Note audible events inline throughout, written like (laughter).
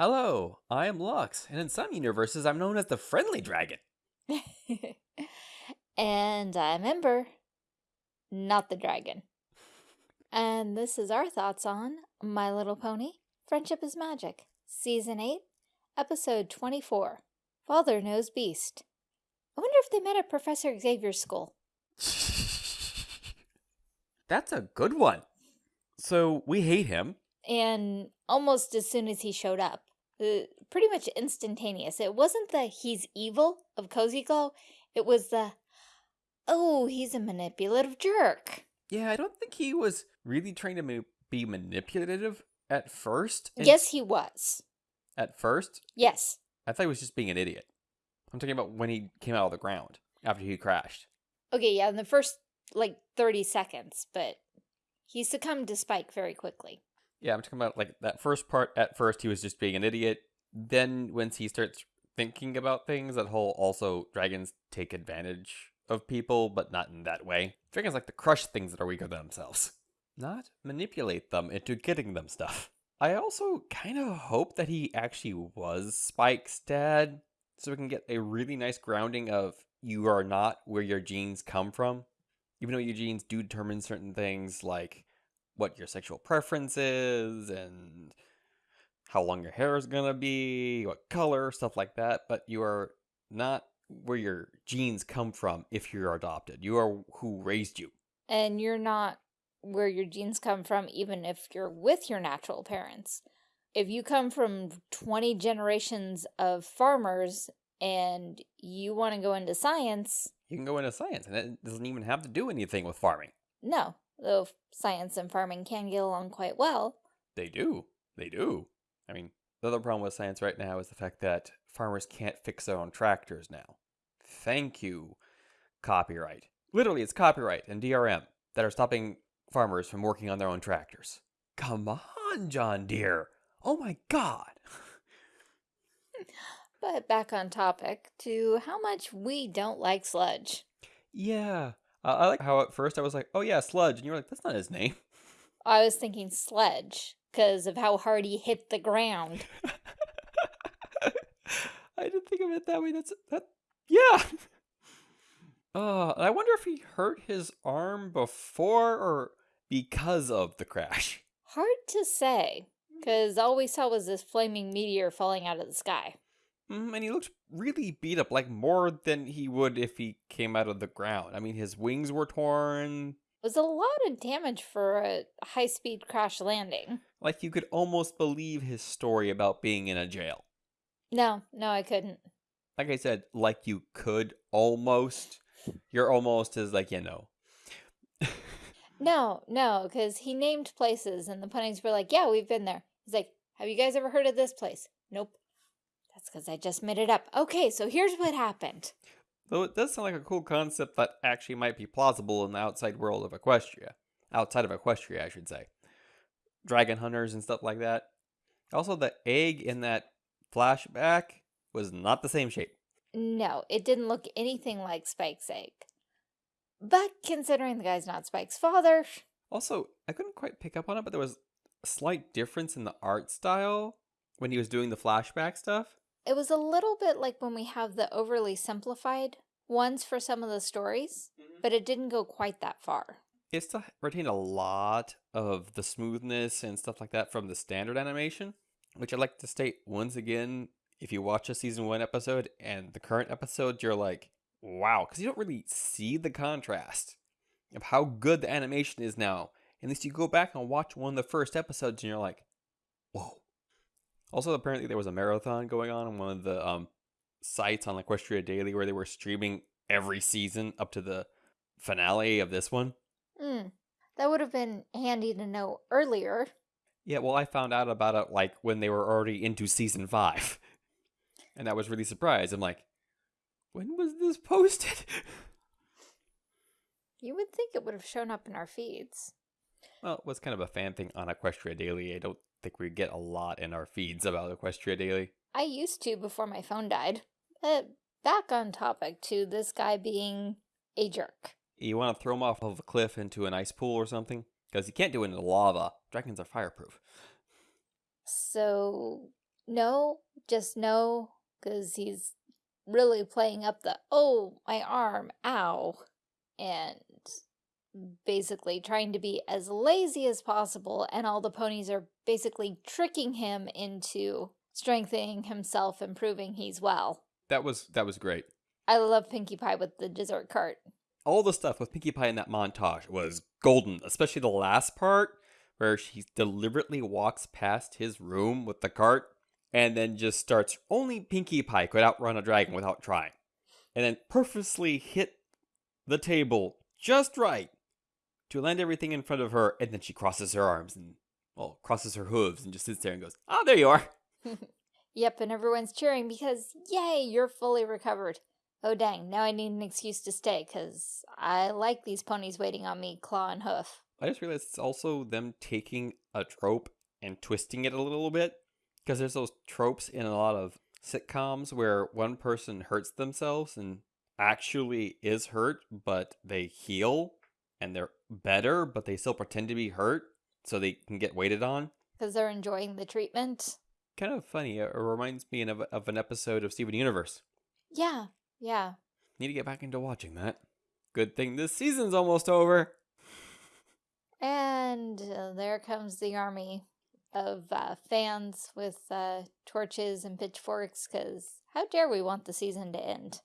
Hello, I am Lux, and in some universes I'm known as the Friendly Dragon. (laughs) and I'm Ember, not the dragon. And this is our thoughts on My Little Pony, Friendship is Magic, Season 8, Episode 24, Father Knows Beast. I wonder if they met at Professor Xavier's school. (laughs) That's a good one. So we hate him. And almost as soon as he showed up, uh, pretty much instantaneous. It wasn't the he's evil of Cozy Glow. It was the, oh, he's a manipulative jerk. Yeah, I don't think he was really trying to ma be manipulative at first. Yes, he was. At first? Yes. I thought he was just being an idiot. I'm talking about when he came out of the ground after he crashed. Okay, yeah, in the first, like, 30 seconds, but he succumbed to Spike very quickly. Yeah, I'm talking about like that first part. At first, he was just being an idiot. Then, once he starts thinking about things, that whole also dragons take advantage of people, but not in that way. Dragons like to crush things that are weaker than themselves, not manipulate them into getting them stuff. I also kind of hope that he actually was Spike's dad, so we can get a really nice grounding of you are not where your genes come from. Even though your genes do determine certain things like what your sexual preference is and how long your hair is going to be, what color, stuff like that. But you are not where your genes come from if you're adopted. You are who raised you. And you're not where your genes come from even if you're with your natural parents. If you come from 20 generations of farmers and you want to go into science... You can go into science and it doesn't even have to do anything with farming. No, though science and farming can get along quite well. They do. They do. I mean, the other problem with science right now is the fact that farmers can't fix their own tractors now. Thank you, copyright. Literally, it's copyright and DRM that are stopping farmers from working on their own tractors. Come on, John Deere. Oh my god. (laughs) but back on topic to how much we don't like sludge. Yeah, uh, I like how at first I was like, oh yeah, Sludge. And you were like, that's not his name. I was thinking Sledge because of how hard he hit the ground. (laughs) I didn't think of it that way. That's that. Yeah. (laughs) Uh, I wonder if he hurt his arm before or because of the crash. Hard to say, because all we saw was this flaming meteor falling out of the sky. Mm, and he looked really beat up, like more than he would if he came out of the ground. I mean, his wings were torn. It was a lot of damage for a high-speed crash landing. Like you could almost believe his story about being in a jail. No, no, I couldn't. Like I said, like you could almost. You're almost as like, you know. (laughs) no, no, because he named places and the punnings were like, yeah, we've been there. He's like, have you guys ever heard of this place? Nope. That's because I just made it up. Okay, so here's what happened. Though it does sound like a cool concept that actually might be plausible in the outside world of Equestria. Outside of Equestria, I should say. Dragon hunters and stuff like that. Also, the egg in that flashback was not the same shape. No, it didn't look anything like Spike's egg. But considering the guy's not Spike's father... Also, I couldn't quite pick up on it, but there was a slight difference in the art style when he was doing the flashback stuff. It was a little bit like when we have the overly simplified ones for some of the stories, mm -hmm. but it didn't go quite that far. It still retained a lot of the smoothness and stuff like that from the standard animation, which I'd like to state once again, if you watch a season one episode and the current episode, you're like, wow, because you don't really see the contrast of how good the animation is now. Unless you go back and watch one of the first episodes and you're like, whoa, also, apparently there was a marathon going on on one of the um, sites on Equestria Daily where they were streaming every season up to the finale of this one. Hmm. That would have been handy to know earlier. Yeah, well, I found out about it like when they were already into season five. (laughs) And I was really surprised. I'm like, when was this posted? (laughs) You would think it would have shown up in our feeds. Well, it was kind of a fan thing on Equestria Daily. I don't think we get a lot in our feeds about Equestria Daily. I used to before my phone died. But back on topic to this guy being a jerk. You want to throw him off of a cliff into an ice pool or something? Because you can't do it in the lava. Dragons are fireproof. So, No, just no, because he's really playing up the, oh, my arm, ow, and basically trying to be as lazy as possible, and all the ponies are basically tricking him into strengthening himself and proving he's well. That was that was great. I love Pinkie Pie with the dessert cart. All the stuff with Pinkie Pie in that montage was golden, especially the last part where she deliberately walks past his room with the cart and then just starts only Pinkie Pie could outrun a dragon without trying. And then purposely hit the table just right to land everything in front of her, and then she crosses her arms and well, crosses her hooves and just sits there and goes, Oh, there you are. (laughs) yep, and everyone's cheering because, yay, you're fully recovered. Oh dang, now I need an excuse to stay, because I like these ponies waiting on me, claw and hoof. I just realized it's also them taking a trope and twisting it a little bit. Because there's those tropes in a lot of sitcoms where one person hurts themselves and actually is hurt, but they heal and they're better, but they still pretend to be hurt so they can get waited on. Because they're enjoying the treatment. Kind of funny. It reminds me of, of an episode of Steven Universe. Yeah, yeah. Need to get back into watching that. Good thing this season's almost over. And uh, there comes the army of uh, fans with uh, torches and pitchforks, because how dare we want the season to end?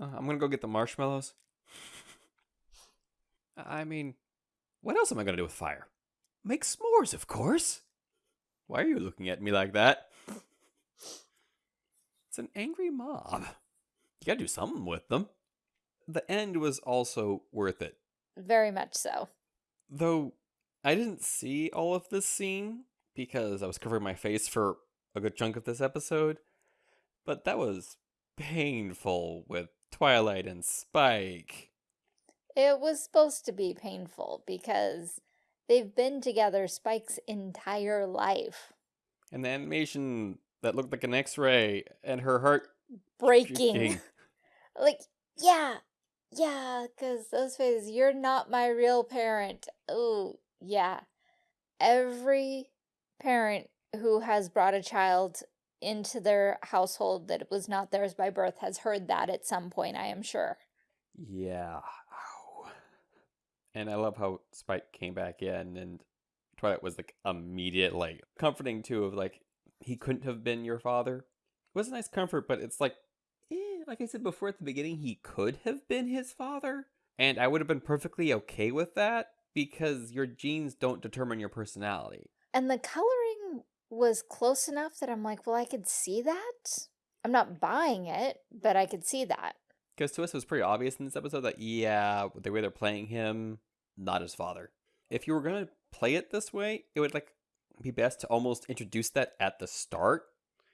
Uh, I'm gonna go get the marshmallows. I mean, what else am I gonna do with fire? Make s'mores, of course. Why are you looking at me like that? It's an angry mob. You gotta do something with them. The end was also worth it. Very much so. Though I didn't see all of this scene because I was covering my face for a good chunk of this episode, but that was painful with Twilight and Spike. It was supposed to be painful because they've been together Spike's entire life. And the animation that looked like an X-ray and her heart breaking. (laughs) Like, yeah, yeah, because those faces, you're not my real parent. Oh, yeah. Every parent who has brought a child into their household that was not theirs by birth has heard that at some point, I am sure. Yeah. And I love how Spike came back in and Twilight was like immediate, like comforting too of like he couldn't have been your father. It was a nice comfort, but it's like eh, like I said before at the beginning, he could have been his father. And I would have been perfectly okay with that because your genes don't determine your personality. And the coloring was close enough that I'm like, well, I could see that. I'm not buying it, but I could see that. Because to us, it was pretty obvious in this episode that, yeah, the way they're playing him, not his father. If you were going to play it this way, it would like be best to almost introduce that at the start.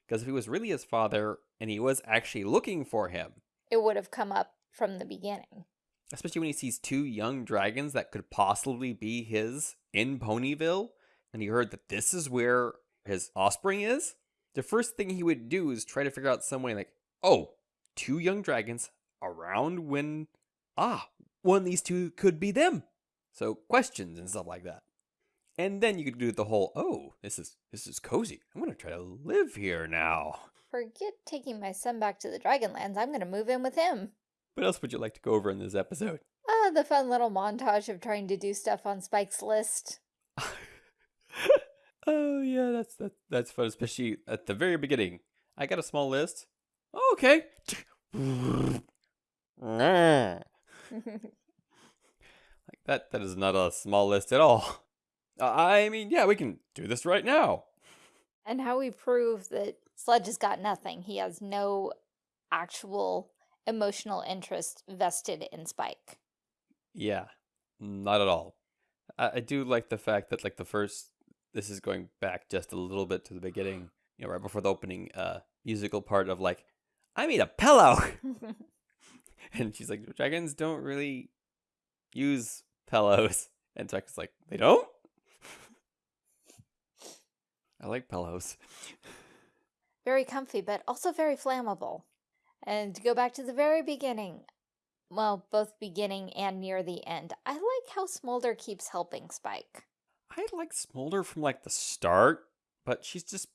Because if he was really his father and he was actually looking for him, it would have come up from the beginning. Especially when he sees two young dragons that could possibly be his in Ponyville, and he heard that this is where his offspring is. The first thing he would do is try to figure out some way like, oh, two young dragons around when, ah, one of these two could be them. So questions and stuff like that. And then you could do the whole, oh, this is this is cozy. I'm gonna try to live here now. Forget taking my son back to the Dragonlands. I'm gonna move in with him. What else would you like to go over in this episode? Ah, the fun little montage of trying to do stuff on Spike's list. (laughs) oh yeah, that's that's that's fun, especially at the very beginning. I got a small list. Oh, okay. (laughs) (laughs) that that is not a small list at all. I mean, yeah, we can do this right now. And how we prove that Sludge has got nothing. He has no actual emotional interest vested in Spike. Yeah, not at all. I, I do like the fact that like the first this is going back just a little bit to the beginning, you know, right before the opening uh musical part of like, I made a pillow. (laughs) and she's like, dragons don't really use pillows. (laughs) And Tucker's like, they don't? (laughs) I like pillows. Very comfy, but also very flammable. And to go back to the very beginning, well, both beginning and near the end, I like how Smolder keeps helping Spike. I like Smolder from like the start, but she's just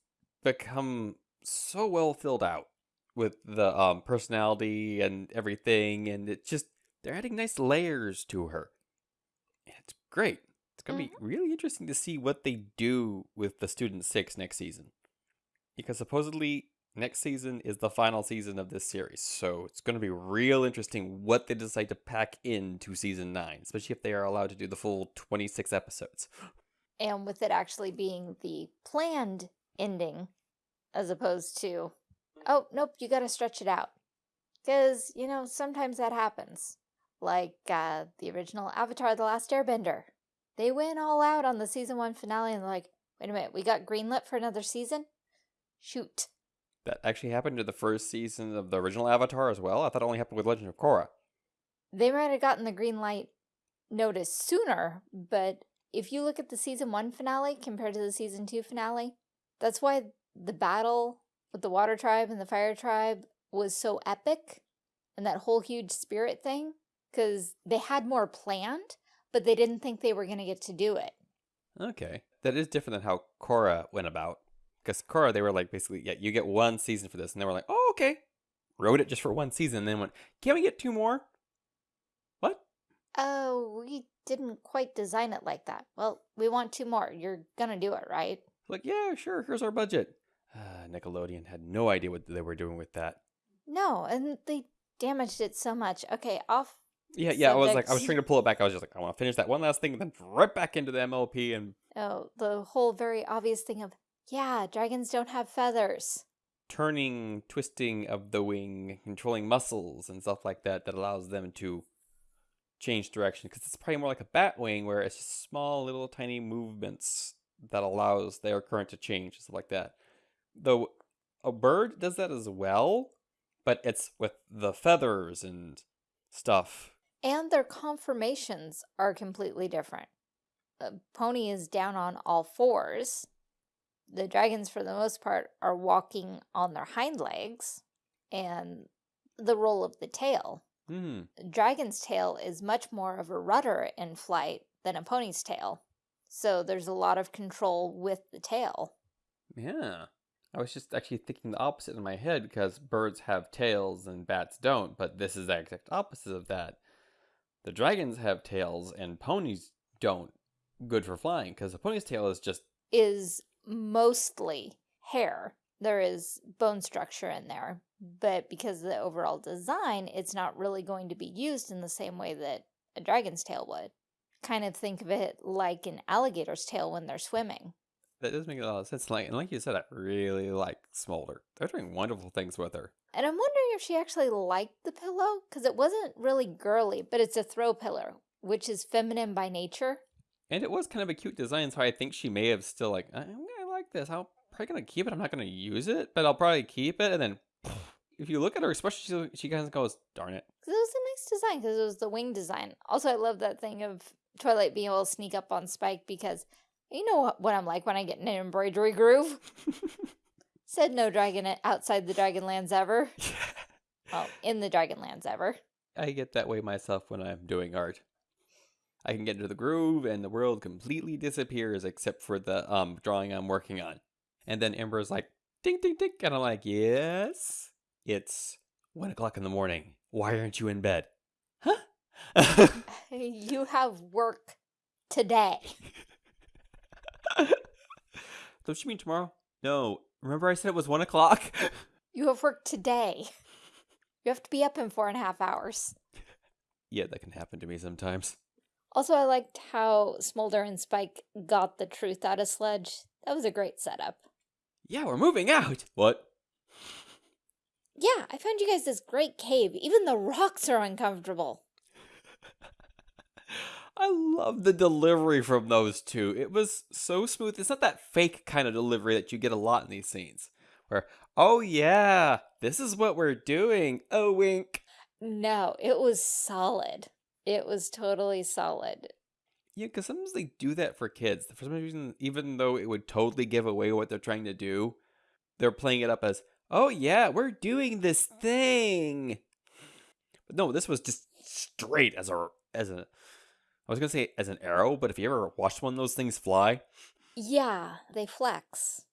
become so well filled out with the um personality and everything, and it just they're adding nice layers to her. It's great. It's gonna be mm-hmm. really interesting to see what they do with the Student Six next season, because supposedly next season is the final season of this series. So it's gonna be real interesting what they decide to pack into season nine, especially if they are allowed to do the full twenty six episodes. And with it actually being the planned ending, as opposed to, oh, nope, you gotta stretch it out. Because, you know, sometimes that happens. Like uh, the original Avatar The Last Airbender. They went all out on the season one finale and they're like, wait a minute, we got greenlit for another season? Shoot. That actually happened to the first season of the original Avatar as well? I thought it only happened with Legend of Korra. They might have gotten the green light notice sooner, but if you look at the season one finale compared to the season two finale, that's why the battle with the water tribe and the fire tribe was so epic and that whole huge spirit thing because they had more planned, but they didn't think they were going to get to do it. Okay. That is different than how Korra went about. Because Korra, they were like, basically, yeah, you get one season for this. And they were like, oh, okay. Wrote it just for one season. And then went, can we get two more? What? Oh, we didn't quite design it like that. Well, we want two more. You're going to do it, right? Like, yeah, sure. Here's our budget. Uh, (sighs) Nickelodeon had no idea what they were doing with that. No, and they damaged it so much. Okay, off. Yeah, yeah. I was like, I was trying to pull it back. I was just like, I want to finish that one last thing, and then right back into the MLP and. Oh, the whole very obvious thing of, yeah, dragons don't have feathers. Turning, twisting of the wing, controlling muscles and stuff like that that allows them to change direction. Because it's probably more like a bat wing where it's just small, little, tiny movements that allows their current to change and stuff like that. Though a bird does that as well, but it's with the feathers and stuff. And their conformations are completely different. A pony is down on all fours. The dragons, for the most part, are walking on their hind legs, and the roll of the tail. Mm. Dragon's tail is much more of a rudder in flight than a pony's tail. So there's a lot of control with the tail. Yeah. I was just actually thinking the opposite in my head because birds have tails and bats don't, but this is the exact opposite of that. The dragons have tails and ponies don't. Good for flying because a pony's tail is just. Is mostly hair. There is bone structure in there, but because of the overall design, it's not really going to be used in the same way that a dragon's tail would. Kind of think of it like an alligator's tail when they're swimming. That does make a lot of sense. Like, and like you said, I really like Smolder. They're doing wonderful things with her. And I'm wondering if she actually liked the pillow, because it wasn't really girly, but it's a throw pillow, which is feminine by nature. And it was kind of a cute design, so I think she may have still like, I, I like this. I'm probably gonna keep it. I'm not gonna use it, but I'll probably keep it. And then, (sniffs) if you look at her, especially she, she kind of goes, "Darn it!" Because it was a nice design, because it was the wing design. Also, I love that thing of Twilight being able to sneak up on Spike because you know what I'm like when I get in an embroidery groove. (laughs) Said no dragon outside the Dragonlands ever. (laughs) well, in the Dragonlands ever. I get that way myself when I'm doing art. I can get into the groove and the world completely disappears except for the um drawing I'm working on. And then Ember's like, ding, ding, ding. And I'm like, yes, it's one o'clock in the morning. Why aren't you in bed? Huh? (laughs) you have work today. (laughs) Don't you mean tomorrow? No. Remember I said it was one o'clock? (laughs) you have work today. You have to be up in four and a half hours. Yeah, that can happen to me sometimes. Also, I liked how Smolder and Spike got the truth out of Sledge. That was a great setup. Yeah, we're moving out. What? Yeah, I found you guys this great cave. Even the rocks are uncomfortable. I love the delivery from those two. It was so smooth. It's not that fake kind of delivery that you get a lot in these scenes. Where, oh yeah, this is what we're doing. Oh wink. No, it was solid. It was totally solid. Yeah, because sometimes they do that for kids. For some reason, even though it would totally give away what they're trying to do, they're playing it up as, oh yeah, we're doing this thing. But no, this was just straight as a as a I was gonna say as an arrow, but if you ever watched one of those things fly, yeah, they flex.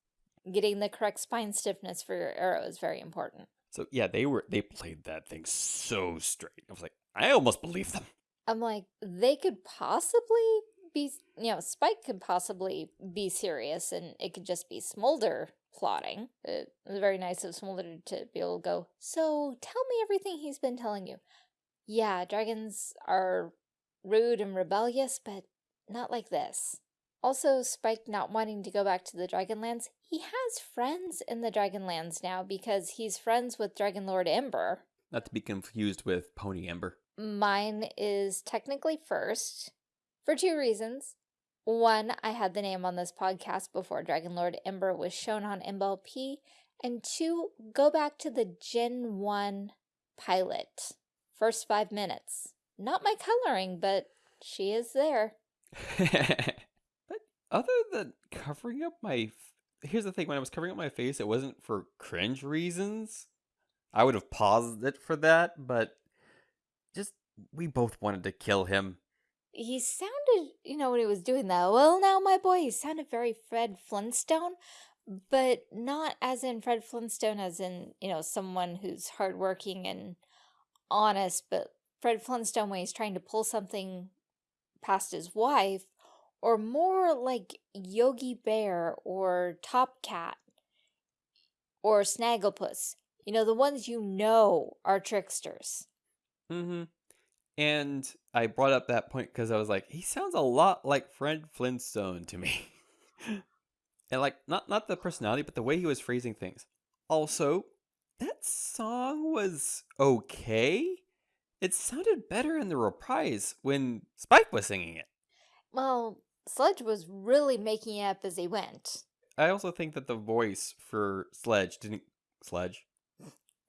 getting the correct spine stiffness for your arrow is very important. So yeah, they were they played that thing so straight. I was like, I almost believe them. I'm like, they could possibly be, you know, Spike could possibly be serious and it could just be Smolder plotting. It was very nice of Smolder to be able to go, so tell me everything he's been telling you. Yeah, dragons are rude and rebellious, but not like this. Also, Spike not wanting to go back to the Dragonlands, he has friends in the Dragonlands now because he's friends with Dragon Lord Ember. Not to be confused with Pony Ember. Mine is technically first for two reasons. One, I had the name on this podcast before Dragon Lord Ember was shown on MLP. And two, go back to the Gen 1 pilot. First five minutes. Not my coloring, but she is there. (laughs) but other than covering up my... Here's the thing, when I was covering up my face, it wasn't for cringe reasons. I would have paused it for that, but just, we both wanted to kill him. He sounded, you know, when he was doing that, well, now, my boy, he sounded very Fred Flintstone, but not as in Fred Flintstone, as in, you know, someone who's hardworking and honest, but Fred Flintstone when he's trying to pull something past his wife, or more like Yogi Bear or Top Cat or Snagglepuss. You know, the ones you know are tricksters. Mm-hmm. And I brought up that point because I was like, he sounds a lot like Fred Flintstone to me. (laughs) and like, not, not the personality, but the way he was phrasing things. Also, that song was okay. It sounded better in the reprise when Spike was singing it. Well, Sledge was really making it up as he went. I also think that the voice for Sledge didn't... Sledge?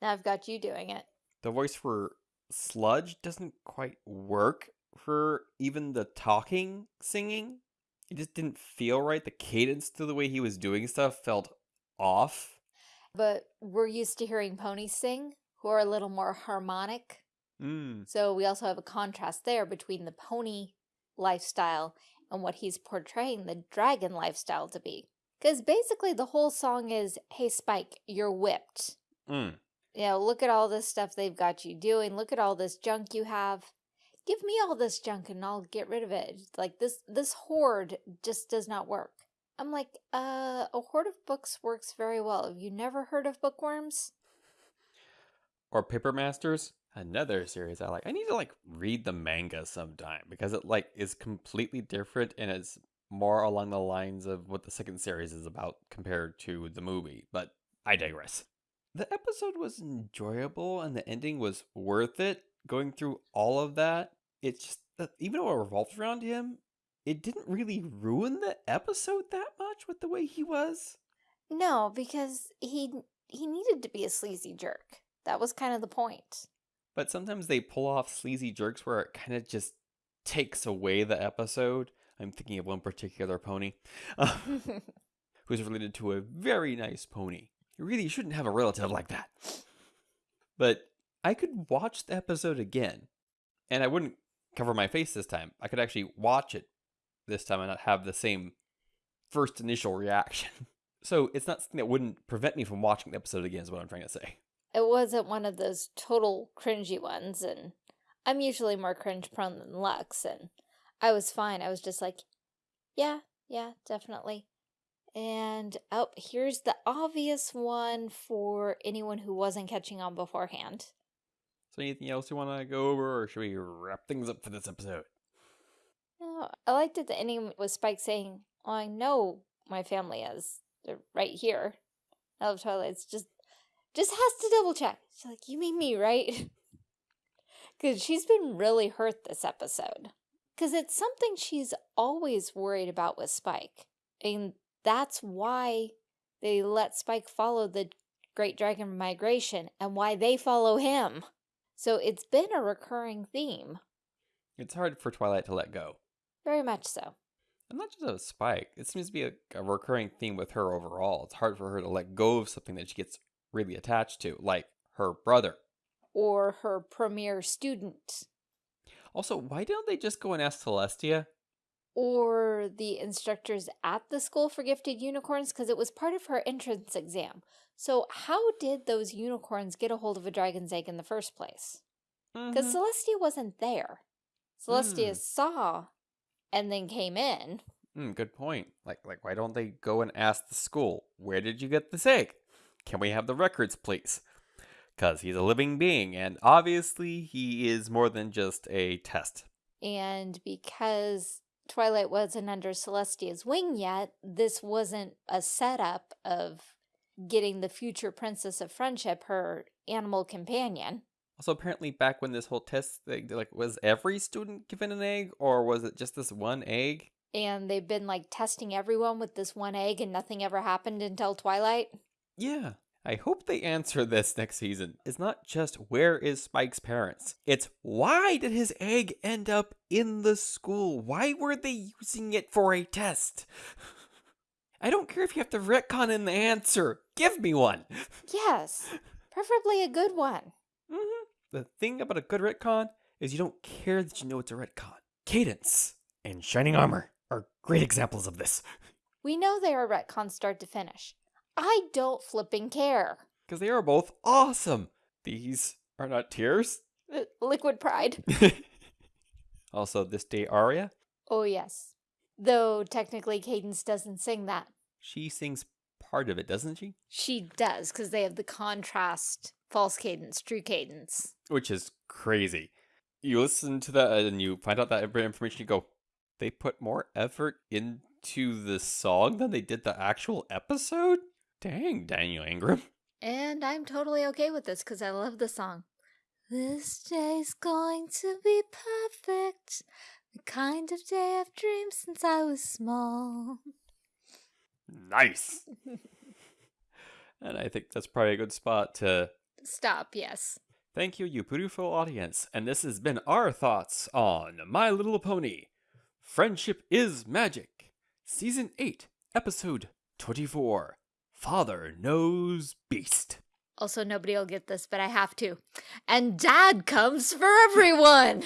Now I've got you doing it. The voice for Sludge doesn't quite work for even the talking singing. It just didn't feel right. The cadence to the way he was doing stuff felt off. But we're used to hearing ponies sing, who are a little more harmonic. Mm. So we also have a contrast there between the pony lifestyle and what he's portraying the dragon lifestyle to be. Because basically the whole song is, hey Spike, you're whipped. Mm. You know, look at all this stuff they've got you doing. Look at all this junk you have. Give me all this junk and I'll get rid of it. Like this, this hoard just does not work. I'm like, uh, a hoard of books works very well. Have you never heard of bookworms? Or Paper Masters? Another series I like. I need to like read the manga sometime because it like is completely different and it's more along the lines of what the second series is about compared to the movie. But I digress the episode was enjoyable and the ending was worth it. Going through all of that, it's just even though it revolves around him, it didn't really ruin the episode that much with the way he was. No, because he he needed to be a sleazy jerk. That was kind of the point. But sometimes they pull off sleazy jerks where it kind of just takes away the episode. I'm thinking of one particular pony um, (laughs) who's related to a very nice pony. You really shouldn't have a relative like that. But I could watch the episode again, and I wouldn't cover my face this time. I could actually watch it this time and not have the same first initial reaction. (laughs) So it's not something that wouldn't prevent me from watching the episode again, is what I'm trying to say. It wasn't one of those total cringy ones, and I'm usually more cringe prone than Lux, and I was fine. I was just like, yeah, yeah, definitely. And oh, here's the obvious one for anyone who wasn't catching on beforehand. So anything else you want to go over, or should we wrap things up for this episode? No, I liked at the ending with Spike saying, oh, I know my family is. They're right here. I love Twilight's just, just has to double check. She's like, you mean me, right? (laughs) Because she's been really hurt this episode. Because it's something she's always worried about with Spike. And that's why they let Spike follow the Great Dragon Migration and why they follow him. So it's been a recurring theme. It's hard for Twilight to let go. Very much so. And not just a Spike. It seems to be a, a recurring theme with her overall. It's hard for her to let go of something that she gets really attached to, like her brother. Or her premier student. Also, why don't they just go and ask Celestia? or the instructors at the school for gifted unicorns because it was part of her entrance exam. So how did those unicorns get a hold of a dragon's egg in the first place? Because Mhm. Celestia wasn't there. Celestia Mm. saw and then came in. Mm, good point. Like, like, why don't they go and ask the school, where did you get this egg? Can we have the records, please? Because he's a living being, and obviously he is more than just a test. And because Twilight wasn't under Celestia's wing yet, this wasn't a setup of getting the future Princess of Friendship, her animal companion. Also, apparently, back when this whole test thing, like, was every student given an egg, or was it just this one egg? And they've been like testing everyone with this one egg and nothing ever happened until Twilight. Yeah. I hope they answer this next season. It's not just where is Spike's parents. It's why did his egg end up in the school? Why were they using it for a test? (laughs) I don't care if you have to retcon in the answer. Give me one. Yes, preferably a good one. hmm The thing about a good retcon is you don't care that you know it's a retcon. Cadance and Shining Armor are great examples of this. We know they are retcon start to finish. I don't flipping care. Because they are both awesome. These are not tears. Uh, Liquid pride. (laughs) also, this day aria, Oh, yes. Though technically Cadance doesn't sing that. she sings part of it, doesn't she? She does, because they have the contrast false cadence, true cadence. Which is crazy. You listen to that and you find out that information, you go, they put more effort into the song than they did the actual episode? Dang, Daniel Ingram. (laughs) And I'm totally okay with this because I love the song. This day's going to be perfect. The kind of day I've dreamed since I was small. Nice. (laughs) and I think that's probably a good spot to Stop, yes. Thank you, you beautiful audience, and this has been our thoughts on My Little Pony Friendship is Magic, Season 8, Episode 24 Father Knows Beast. Also, nobody will get this, but I have to. And dad comes for everyone!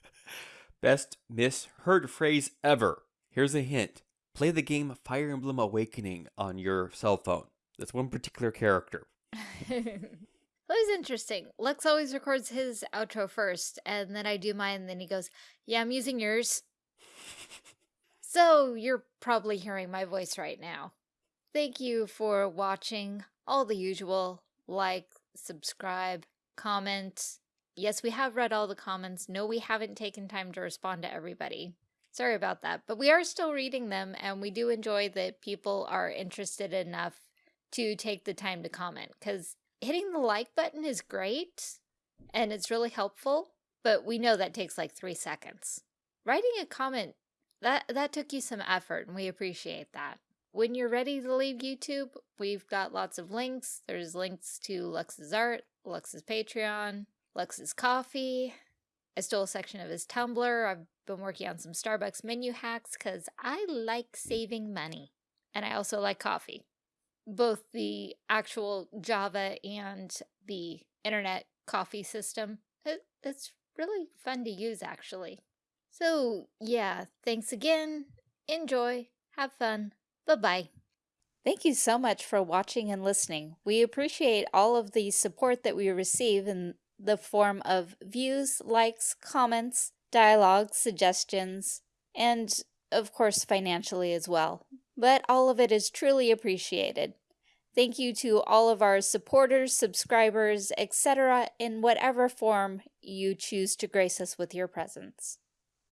(laughs) Best misheard phrase ever. Here's a hint play the game Fire Emblem Awakening on your cell phone. That's one particular character. (laughs) that was interesting. Lux always records his outro first, and then I do mine, and then he goes, Yeah, I'm using yours. (laughs) So you're probably hearing my voice right now. Thank you for watching. All the usual like, subscribe, comment. Yes, we have read all the comments. No, we haven't taken time to respond to everybody. Sorry about that, but we are still reading them, and we do enjoy that people are interested enough to take the time to comment because hitting the like button is great and it's really helpful, but we know that takes like three seconds. Writing a comment that that took you some effort, and we appreciate that. When you're ready to leave YouTube, we've got lots of links. There's links to Lux's art, Lux's Patreon, Lux's coffee. I stole a section of his Tumblr. I've been working on some Starbucks menu hacks because I like saving money. And I also like coffee. Both the actual Java and the internet coffee system. It, it's really fun to use, actually. So, yeah, thanks again. Enjoy. Have fun. Bye-bye. Thank you so much for watching and listening. We appreciate all of the support that we receive in the form of views, likes, comments, dialogue, suggestions, and of course financially as well. But all of it is truly appreciated. Thank you to all of our supporters, subscribers, etc., in whatever form you choose to grace us with your presence.